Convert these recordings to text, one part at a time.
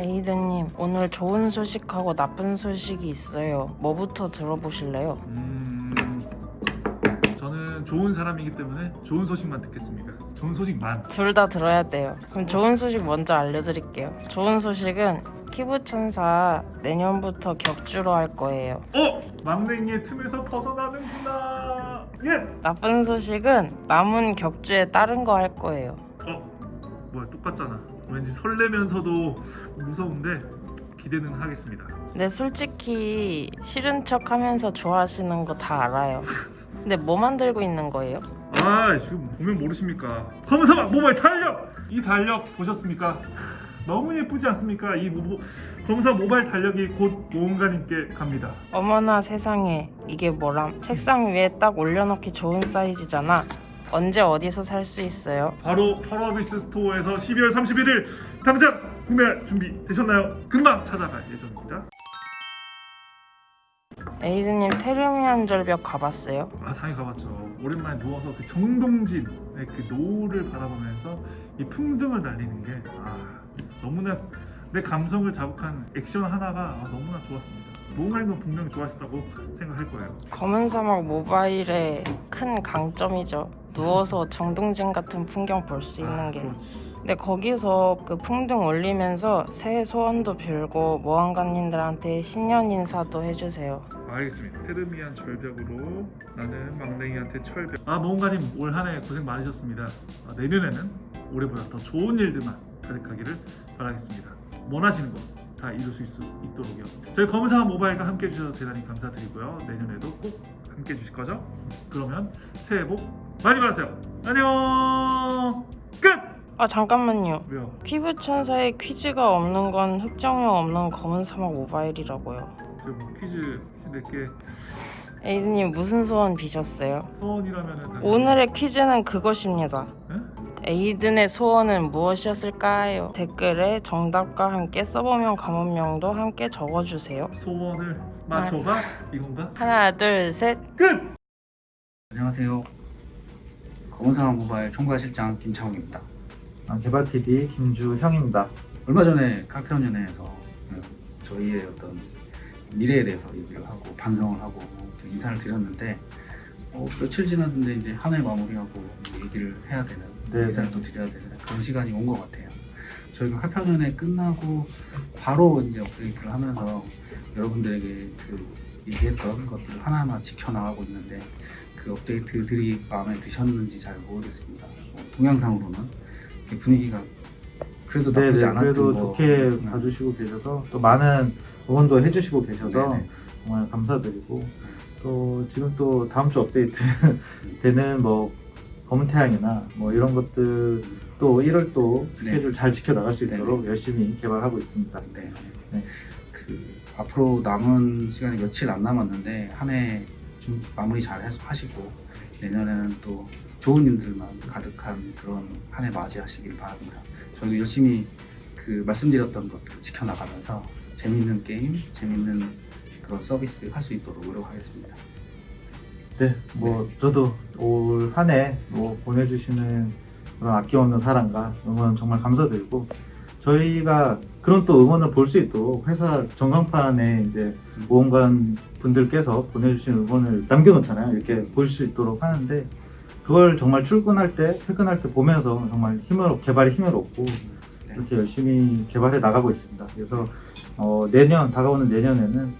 에이드님, 오늘 좋은 소식하고 나쁜 소식이 있어요. 뭐부터 들어보실래요? 음, 저는 좋은 사람이기 때문에 좋은 소식만 듣겠습니다. 좋은 소식만. 둘 다 들어야 돼요. 그럼 좋은 소식 먼저 알려드릴게요. 좋은 소식은 키부천사 내년부터 격주로 할 거예요. 어? 막냉이의 틈에서 벗어나는구나. Yes. 나쁜 소식은 남은 격주에 다른 거 할 거예요. 어? 뭐야 똑같잖아. 왠지 설레면서도 무서운데 기대는 하겠습니다. 근데 솔직히 싫은 척 하면서 좋아하시는 거 다 알아요. 근데 뭐 만들고 있는 거예요? 아 지금 보면 모르십니까? 검사막 모바일 달력. 이 달력 보셨습니까? 너무 예쁘지 않습니까? 이 모, 검사 모바일 달력이 곧 모험가님께 갑니다. 어머나 세상에 이게 뭐람? 책상 위에 딱 올려놓기 좋은 사이즈잖아. 언제 어디서 살 수 있어요? 바로 펄어비스 스토어에서 12월 31일 당장 구매 준비 되셨나요? 금방 찾아갈 예정입니다. 에이드님 테르미안 절벽 가봤어요? 아 당연히 가봤죠. 오랜만에 누워서 그 정동진의 그 노을을 바라보면서 이 풍등을 날리는 게 아, 너무나 내 감성을 자극한 액션 하나가 아, 너무나 좋았습니다. 노을님도 분명히 좋아하셨다고 생각할 거예요. 검은 사막 모바일의 큰 강점이죠. 누워서 정동진 같은 풍경 볼 수 있는 아, 게. 그렇지. 근데 거기서 그 풍등 올리면서 새해 소원도 빌고 모험가님들한테 신년 인사도 해주세요. 알겠습니다. 테르미안 절벽으로 나는 막냉이한테 철벽. 아 모험가님 올 한 해 고생 많으셨습니다. 아, 내년에는 올해보다 더 좋은 일들만 가득하기를 바라겠습니다. 원하시는 거 다 이룰 수 있, 있도록요. 저희 검사 모바일과 함께 해주셔서 대단히 감사드리고요. 내년에도 꼭 함께 해주실 거죠? 그러면 새해 복 많이 받으세요. 안녕. 끝. 아 잠깐만요. 왜요? 퀴브 천사에 퀴즈가 없는 건 흑정형 없는 검은 사막 모바일이라고요. 저 뭐 퀴즈 퀴즈 내게 에이드님 무슨 소원 비셨어요? 소원이라면은 당연히- 오늘의 퀴즈는 그것입니다. 응? 에이든의 소원은 무엇이었을까요? 댓글에 정답과 함께 써보면 가문명도 함께 적어주세요. 소원을 맞춰봐 이건가? 하나, 둘, 셋. 끝. 안녕하세요. 검은사막 모바일 총괄실장 김창욱입니다. 아, 개발 PD 김주형입니다. 얼마 전에 카페연연회에서 그 저희의 어떤 미래에 대해서 얘기를 하고 반성을 하고 그 인사를 드렸는데 어, 며칠 지났는데 이제 한 해 마무리하고 얘기를 해야 되는 네. 인사를 또 드려야 되는 그런 시간이 온 것 같아요. 저희가 카페연연회 끝나고 바로 이제 업데이트를 하면서 여러분들에게 그 얘기했던 것들을 하나하나 지켜나가고 있는데 그 업데이트들이 마음에 드셨는지 잘 모르겠습니다. 뭐 동영상으로는 분위기가 그래도 나쁘지 네네, 않았던 그래도 거 좋게 같구나. 봐주시고 계셔서 또 많은 응원도 해주시고 계셔서 네네. 정말 감사드리고 또 지금 또 다음 주 업데이트 되는 뭐 검은 태양이나 뭐 이런 것들 또 1월 또 스케줄 잘 지켜 나갈 수 있도록 열심히 개발하고 있습니다. 네. 네. 그 앞으로 남은 시간이 며칠 안 남았는데 한 해 좀 마무리 잘 하- 하시고 내년에는 또 좋은 일들만 가득한 그런 한 해 맞이하시길 바랍니다. 저희도 열심히 그 말씀드렸던 것들 지켜나가면서 재밌는 게임, 재밌는 그런 서비스 할 수 있도록 노력하겠습니다. 네, 뭐 저도 올 한 해 뭐 보내주시는 그런 아낌없는 사랑과 응원 정말 감사드리고 저희가 그런 또 응원을 볼 수 있도록 회사 전광판에 이제 모험관 분들께서 보내주신 응원을 남겨놓잖아요. 이렇게 볼 수 있도록 하는데 그걸 정말 출근할 때, 퇴근할 때 보면서 정말 힘을 개발에 힘을 얻고 네. 이렇게 열심히 개발해 나가고 있습니다. 그래서 어, 내년 다가오는 내년에는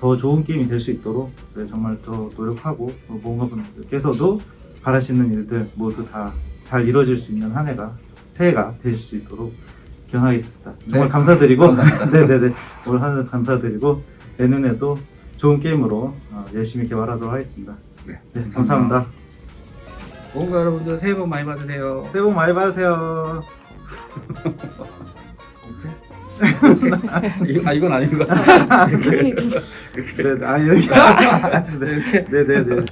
더 좋은 게임이 될 수 있도록 정말 더 노력하고 또 모험가 분들께서도 바라시는 일들 모두 다 잘 이루어질 수 있는 한 해가 새해가 되실 수 있도록 기원하겠습니다. 정말 네, 감사드리고. 네네네 올 한해 감사드리고 내년에도 좋은 게임으로 어, 열심히 개발하도록 하겠습니다. 네, 네 감사합니다. 모험가 여러분들 새해 복 많이 받으세요. 새해 복 많이 받으세요. 아 이건 아닌 것 같아요. 네, 아 이렇게 이렇게 네네네.